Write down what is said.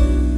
you.